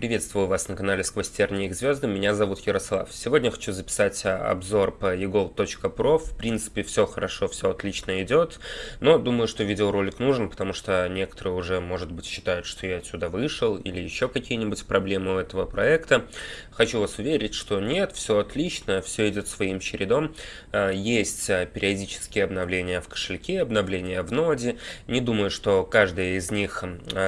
Приветствую вас на канале Сквозь тернии к звездам, меня зовут Ярослав. Сегодня хочу записать а, обзор по eGold.pro, в принципе все хорошо, все отлично идет, но думаю, что видеоролик нужен, потому что некоторые уже, может быть, считают, что я отсюда вышел или еще какие-нибудь проблемы у этого проекта. Хочу вас уверить, что нет, все отлично, все идет своим чередом, а, есть а, периодические обновления в кошельке, обновления в ноде, не думаю, что каждая из них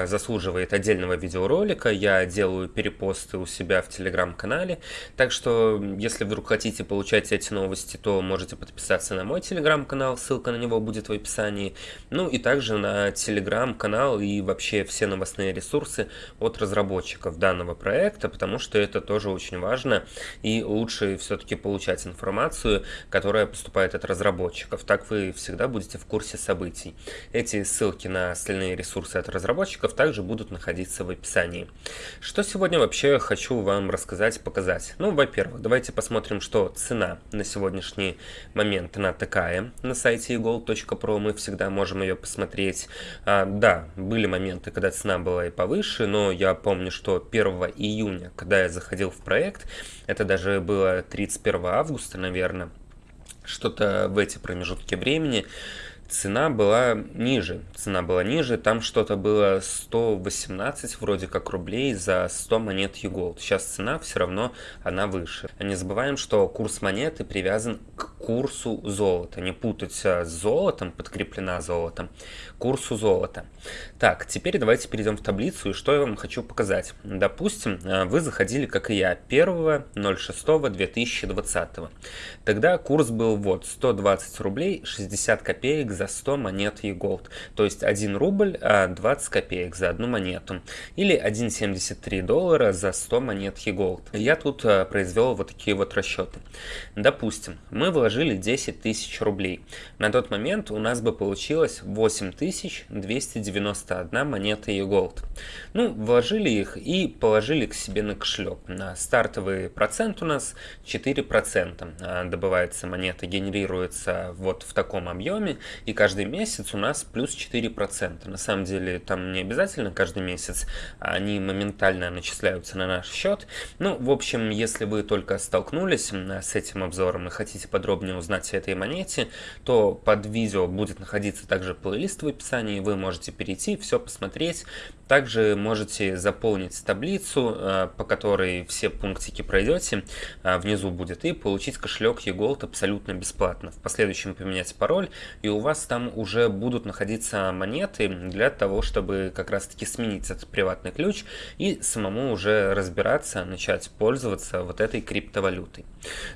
заслуживает отдельного видеоролика, я делаю делаю перепосты у себя в телеграм-канале. Так что, если вдруг хотите получать эти новости, то можете подписаться на мой телеграм-канал, ссылка на него будет в описании. Ну и также на телеграм-канал и вообще все новостные ресурсы от разработчиков данного проекта, потому что это тоже очень важно и лучше все-таки получать информацию, которая поступает от разработчиков. Так вы всегда будете в курсе событий. Эти ссылки на остальные ресурсы от разработчиков также будут находиться в описании. Что сегодня вообще хочу вам рассказать, показать? Ну, во-первых, давайте посмотрим, что цена на сегодняшний момент, она такая. На сайте egold.pro мы всегда можем ее посмотреть. А, да, были моменты, когда цена была и повыше, но я помню, что 1 июня, когда я заходил в проект, это даже было 31 августа, наверное, что-то в эти промежутки времени, цена была ниже. Цена была ниже, там что-то было 118 вроде как рублей за 100 монет Юголд. Сейчас цена все равно, она выше. Не забываем, что курс монеты привязан к курсу золота. Не путать с золотом, подкреплена золотом, курсу золота. Так, теперь давайте перейдем в таблицу, и что я вам хочу показать. Допустим, э, вы заходили, как и я, 1.06.2020. Тогда курс был вот 120 рублей 60 копеек за 100 монет e-gold. То есть 1 рубль 20 а копеек за одну монету. Или 1,73 доллара за 100 монет e-gold. Я тут произвел вот такие вот расчеты. Допустим, мы вложили вложили 10 тысяч рублей. На тот момент у нас бы получилось 8291 монета e-gold. Ну, вложили их и положили к себе на кошелек. На стартовый процент у нас 4% а, добывается монета, генерируется вот в таком объеме, и каждый месяц у нас плюс 4%. На самом деле там не обязательно каждый месяц, они моментально начисляются на наш счет. Ну, в общем, если вы только столкнулись с этим обзором и хотите подробно подробнее узнать о этой монете, то под видео будет находиться также плейлист в описании, вы можете перейти, все посмотреть. Также можете заполнить таблицу, э, по которой все пунктики пройдете, э, внизу будет, и получить кошелек eGold абсолютно бесплатно. В последующем поменять пароль, и у вас там уже будут находиться монеты для того, чтобы как раз таки сменить этот приватный ключ и самому уже разбираться, начать пользоваться вот этой криптовалютой.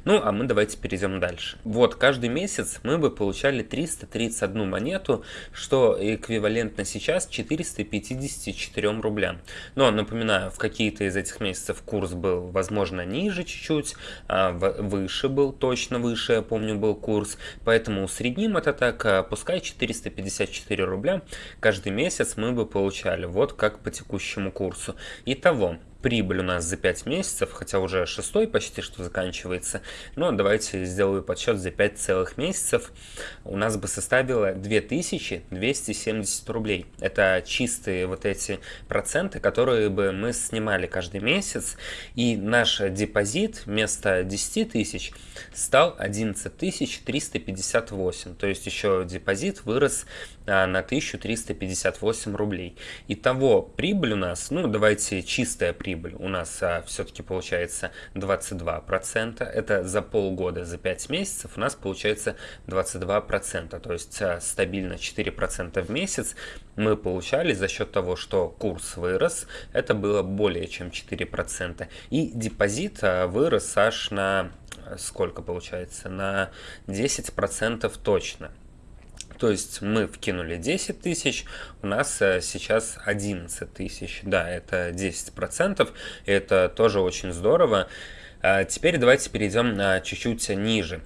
Ну, а мы давайте перейдем дальше. Вот, каждый месяц мы бы получали 331 монету, что эквивалентно сейчас 454 рублям. Но, напоминаю, в какие-то из этих месяцев курс был, возможно, ниже чуть-чуть, а выше был, точно выше, я помню, был курс. Поэтому усредним это так, а пускай 454 рубля каждый месяц мы бы получали, вот как по текущему курсу. Итого, прибыль у нас за 5 месяцев, хотя уже шестой почти что заканчивается, но давайте сделаю подсчет за 5 целых месяцев, у нас бы составило 2270 рублей. Это чистые вот эти проценты, которые бы мы снимали каждый месяц, и наш депозит вместо 10 тысяч стал 11 358, то есть еще депозит вырос а, на 1358 рублей. Итого прибыль у нас, ну давайте чистая прибыль у нас а, все-таки получается 22%. Это за полгода, за 5 месяцев у нас получается 22%. То есть а, стабильно 4% в месяц мы получали за счет того, что курс вырос. Это было более чем 4%. И депозит а, вырос аж на сколько получается? На 10% точно. То есть мы вкинули 10 тысяч, у нас э, сейчас 11 тысяч. Да, это 10%, это тоже очень здорово. А, теперь давайте перейдем чуть-чуть ниже.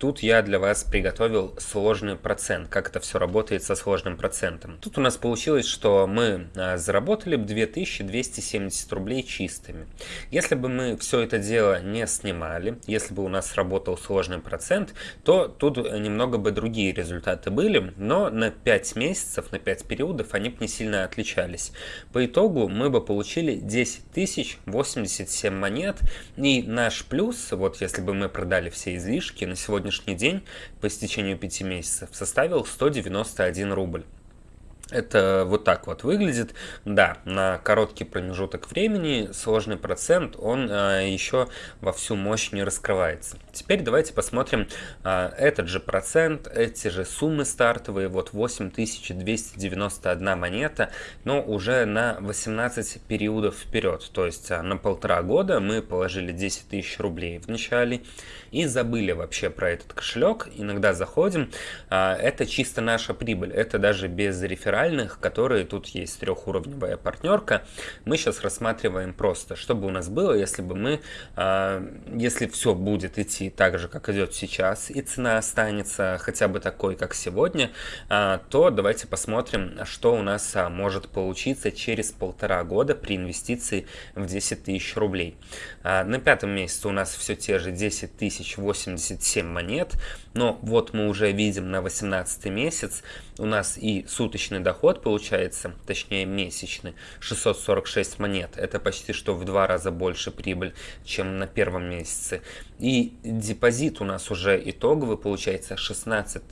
Тут я для вас приготовил сложный процент, как это все работает со сложным процентом. Тут у нас получилось, что мы заработали 2270 рублей чистыми. Если бы мы все это дело не снимали, если бы у нас работал сложный процент, то тут немного бы другие результаты были, но на 5 месяцев, на 5 периодов они бы не сильно отличались. По итогу мы бы получили 10 тысяч 87 монет, и наш плюс, вот если бы мы продали все излишки, на сегодняшний день по истечению 5 месяцев составил 191 рубль. Это вот так вот выглядит. Да, на короткий промежуток времени сложный процент, он а, еще во всю мощь не раскрывается. Теперь давайте посмотрим а, этот же процент, эти же суммы стартовые, вот 8291 монета, но уже на 18 периодов вперед. То есть а, на полтора года мы положили 10 тысяч рублей в начале и забыли вообще про этот кошелек. Иногда заходим, а, это чисто наша прибыль, это даже без реферальных, которые тут есть трехуровневая партнерка. Мы сейчас рассматриваем просто, чтобы у нас было, если бы мы, а, если все будет идти так же, как идет сейчас, и цена останется хотя бы такой, как сегодня, а, то давайте посмотрим, что у нас может получиться через полтора года при инвестиции в 10 тысяч рублей. На пятом месяце у нас все те же 10 тысяч 1087 монет, но вот мы уже видим на 18 месяц у нас и суточный доход получается, точнее месячный, 646 монет. Это почти что в два раза больше прибыль, чем на первом месяце. И депозит у нас уже итоговый получается 16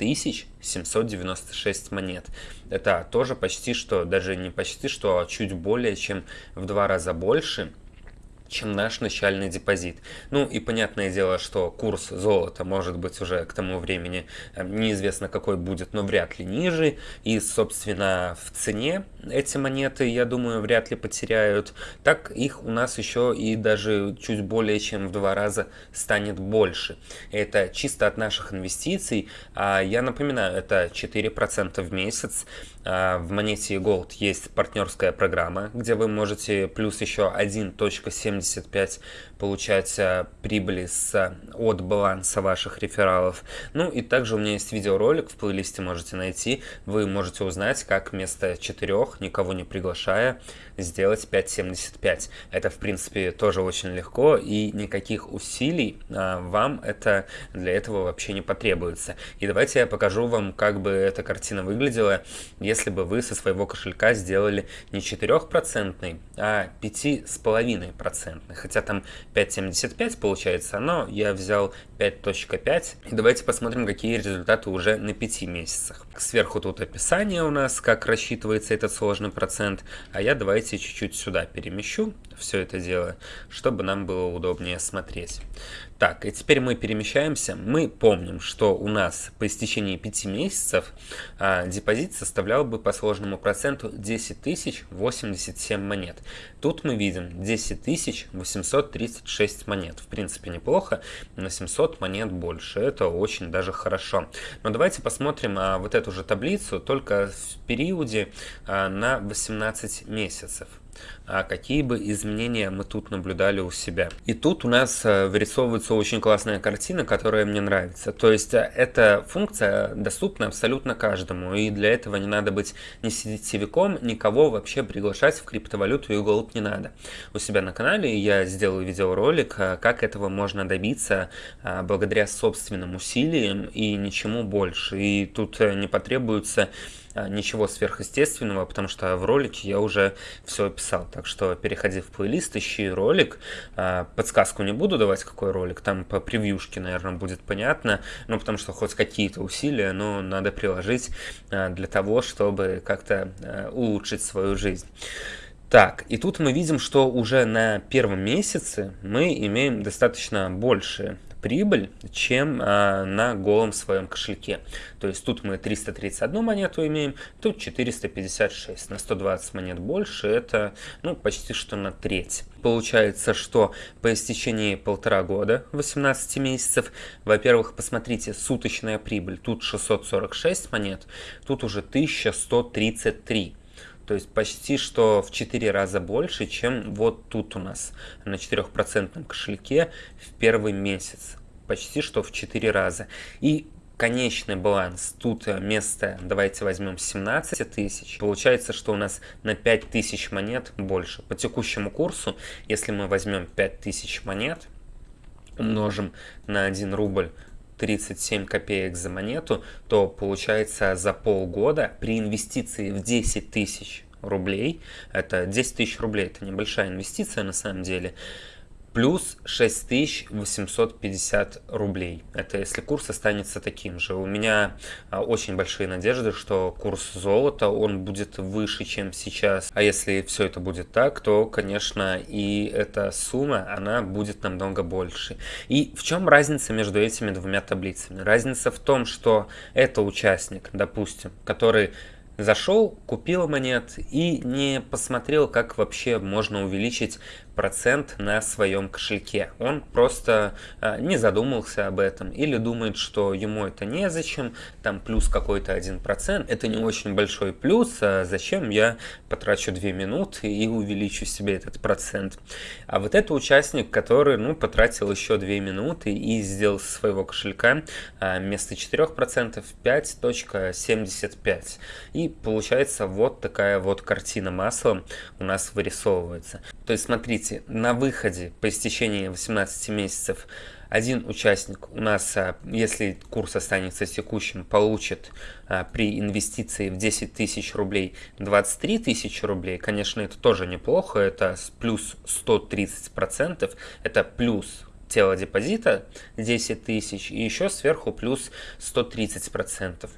796 монет. Это тоже почти что, даже не почти что, а чуть более, чем в два раза больше чем наш начальный депозит. Ну и понятное дело, что курс золота может быть уже к тому времени э, неизвестно какой будет, но вряд ли ниже. И, собственно, в цене эти монеты, я думаю, вряд ли потеряют. Так их у нас еще и даже чуть более чем в два раза станет больше. Это чисто от наших инвестиций. А я напоминаю, это 4% в месяц. А, в монете Gold есть партнерская программа, где вы можете плюс еще 1.75 получать прибыли с, от баланса ваших рефералов. Ну и также у меня есть видеоролик, в плейлисте можете найти. Вы можете узнать, как вместо 4, никого не приглашая, сделать 5.75. Это, в принципе, тоже очень легко и никаких усилий а, вам это для этого вообще не потребуется. И давайте я покажу вам, как бы эта картина выглядела, если бы вы со своего кошелька сделали не 4%, а 5,5%. Хотя там 5,75 получается, но я взял 5.5. И давайте посмотрим, какие результаты уже на 5 месяцах. Сверху тут описание у нас, как рассчитывается этот сложный процент, а я давайте чуть-чуть сюда перемещу все это дело, чтобы нам было удобнее смотреть. Так, и теперь мы перемещаемся. Мы помним, что у нас по истечении 5 месяцев а, депозит составлял бы по сложному проценту 10 тысяч 87 монет. Тут мы видим 10 тысяч 836 монет. В принципе, неплохо, на 700 монет больше. Это очень даже хорошо. Но давайте посмотрим а, вот эту же таблицу, только в периоде а, на 18 месяцев какие бы изменения мы тут наблюдали у себя. И тут у нас э, вырисовывается очень классная картина, которая мне нравится. То есть э, эта функция доступна абсолютно каждому, и для этого не надо быть ни сетевиком, никого вообще приглашать в криптовалюту и голубь не надо. У себя на канале я сделал видеоролик, э, как этого можно добиться благодаря собственным усилиям и ничему больше. И тут не потребуется а, ничего сверхъестественного, потому что в ролике я уже все описал. Так что переходи в плейлист, ищи ролик. А, подсказку не буду давать, какой ролик. Там по превьюшке, наверное, будет понятно. Ну, потому что хоть какие-то усилия, но надо приложить а, для того, чтобы как-то улучшить свою жизнь. Так, и тут мы видим, что уже на первом месяце мы имеем достаточно больше прибыль, чем а, на голом своем кошельке. То есть тут мы 331 монету имеем, тут 456. На 120 монет больше, это ну, почти что на треть. Получается, что по истечении полтора года, 18 месяцев, во-первых, посмотрите, суточная прибыль, тут 646 монет, тут уже 1133. То есть почти что в 4 раза больше, чем вот тут у нас на 4% кошельке в первый месяц. Почти что в 4 раза. И конечный баланс. Тут место, давайте возьмем 17 тысяч. Получается, что у нас на 5 тысяч монет больше. По текущему курсу, если мы возьмем 5 тысяч монет, умножим на 1 рубль 37 копеек за монету, то получается за полгода при инвестиции в 10 тысяч рублей, это 10 тысяч рублей, это небольшая инвестиция на самом деле, плюс 6850 рублей. Это если курс останется таким же. У меня а, очень большие надежды, что курс золота, он будет выше, чем сейчас. А если все это будет так, то, конечно, и эта сумма, она будет намного больше. И в чем разница между этими двумя таблицами? Разница в том, что это участник, допустим, который зашел, купил монет и не посмотрел, как вообще можно увеличить процент на своем кошельке. Он просто э, не задумался об этом или думает, что ему это незачем, там плюс какой-то один процент. Это не очень большой плюс, а зачем я потрачу 2 минуты и увеличу себе этот процент. А вот это участник, который ну, потратил еще 2 минуты и сделал со своего кошелька э, вместо 4% 5.75. И получается вот такая вот картина масла у нас вырисовывается. То есть смотрите, на выходе по истечении 18 месяцев один участник у нас, а, если курс останется текущим, получит а, при инвестиции в 10 тысяч рублей 23 тысячи рублей. Конечно, это тоже неплохо, это плюс 130 процентов, это плюс тело депозита 10 тысяч и еще сверху плюс 130 процентов.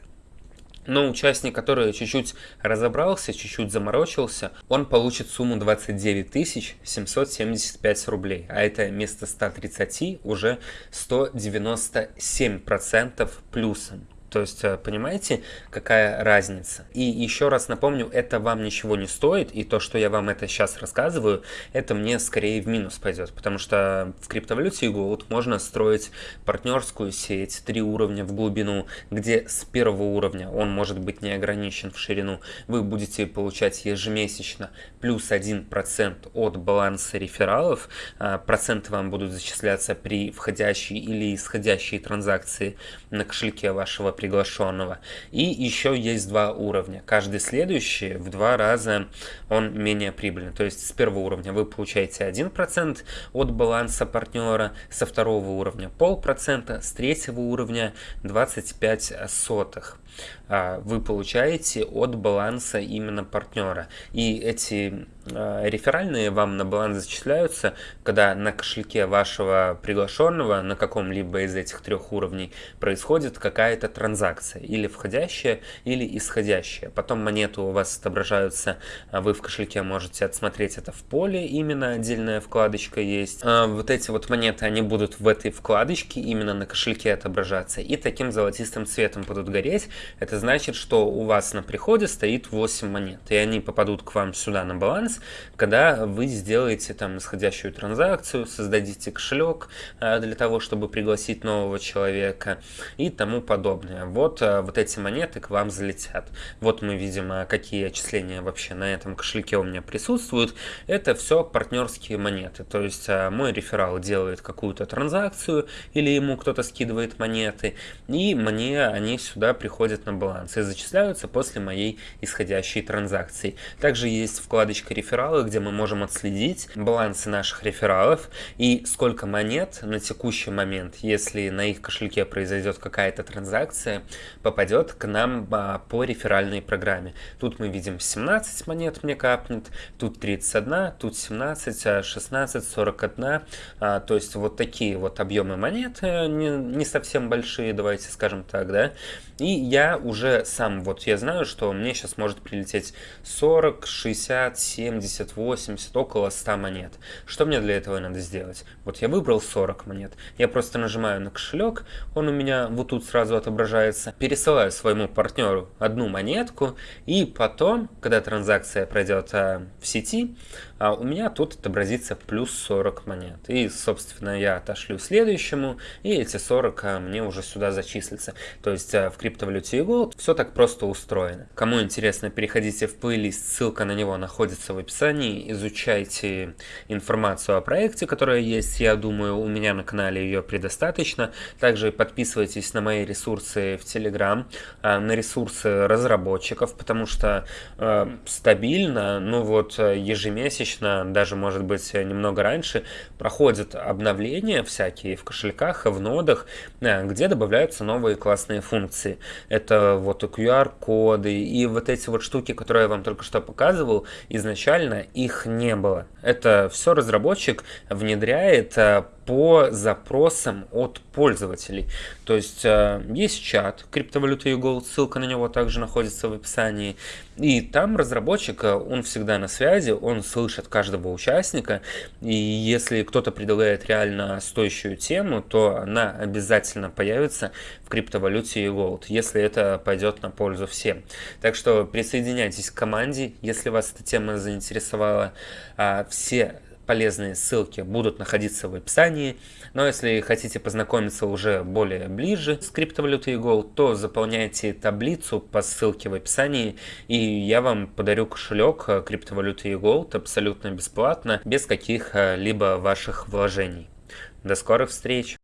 Но участник, который чуть-чуть разобрался, чуть-чуть заморочился, он получит сумму 29 775 рублей. А это вместо 130 уже 197% плюсом. То есть, э, понимаете, какая разница? И еще раз напомню, это вам ничего не стоит, и то, что я вам это сейчас рассказываю, это мне скорее в минус пойдет, потому что в криптовалюте Gold можно строить партнерскую сеть, три уровня в глубину, где с первого уровня он может быть не ограничен в ширину, вы будете получать ежемесячно плюс 1% от баланса рефералов, а, проценты вам будут зачисляться при входящей или исходящей транзакции на кошельке вашего приглашенного. И еще есть два уровня. Каждый следующий в два раза он менее прибыльный. То есть с первого уровня вы получаете 1% от баланса партнера, со второго уровня полпроцента, с третьего уровня 25 сотых. А, вы получаете от баланса именно партнера. И эти а, реферальные вам на баланс зачисляются, когда на кошельке вашего приглашенного на каком-либо из этих трех уровней происходит какая-то транзакция, или входящая, или исходящая. Потом монеты у вас отображаются, а вы в кошельке можете отсмотреть это в поле, именно отдельная вкладочка есть. Вот эти вот монеты, они будут в этой вкладочке именно на кошельке отображаться, и таким золотистым цветом будут гореть. Это значит, что у вас на приходе стоит 8 монет, и они попадут к вам сюда на баланс, когда вы сделаете там исходящую транзакцию, создадите кошелек э, для того, чтобы пригласить нового человека и тому подобное. Вот, э, вот эти монеты к вам залетят. Вот мы видим, э, какие отчисления вообще на этом кошельке у меня присутствуют. Это все партнерские монеты, то есть мой реферал делает какую-то транзакцию или ему кто-то скидывает монеты, и мне они сюда приходят на баланс и зачисляются после моей исходящей транзакции. Также есть вкладочка рефералы, где мы можем отследить балансы наших рефералов и сколько монет на текущий момент, если на их кошельке произойдет какая-то транзакция, попадет к нам а, по реферальной программе. Тут мы видим 17 монет мне капнет, тут 31, тут 17, 16, 41. А, то есть вот такие вот объемы монет, э, не, не совсем большие, давайте скажем так, да. И я уже сам, вот я знаю, что мне сейчас может прилететь 40, 60, 70, 80, около 100 монет. Что мне для этого надо сделать? Вот я выбрал 40 монет. Я просто нажимаю на кошелек, он у меня вот тут сразу отображается называется, пересылаю своему партнеру одну монетку, и потом, когда транзакция пройдет а, в сети, а, у меня тут отобразится плюс 40 монет. И, собственно, я отошлю следующему, и эти 40 а, мне уже сюда зачислятся. То есть а, в криптовалюте Gold все так просто устроено. Кому интересно, переходите в плейлист, ссылка на него находится в описании, изучайте информацию о проекте, которая есть, я думаю, у меня на канале ее предостаточно. Также подписывайтесь на мои ресурсы в Telegram, на ресурсы разработчиков, потому что э, стабильно, ну вот ежемесячно ежемесячно, даже может быть немного раньше, проходят обновления всякие в кошельках, в нодах, э, где добавляются новые классные функции. Это вот и QR-коды, и вот эти вот штуки, которые я вам только что показывал, изначально их не было. Это все разработчик внедряет э, по запросам от пользователей. То есть э, есть чат криптовалюты Gold, ссылка на него также находится в описании. И там разработчик, э, он всегда на связи, он слышит каждого участника. И если кто-то предлагает реально стоящую тему, то она обязательно появится в криптовалюте Gold, если это пойдет на пользу всем. Так что присоединяйтесь к команде, если вас эта тема заинтересовала. А, все полезные ссылки будут находиться в описании. Но если хотите познакомиться уже более ближе с криптовалютой Gold, то заполняйте таблицу по ссылке в описании, и я вам подарю кошелек криптовалюты Gold абсолютно бесплатно, без каких-либо ваших вложений. До скорых встреч!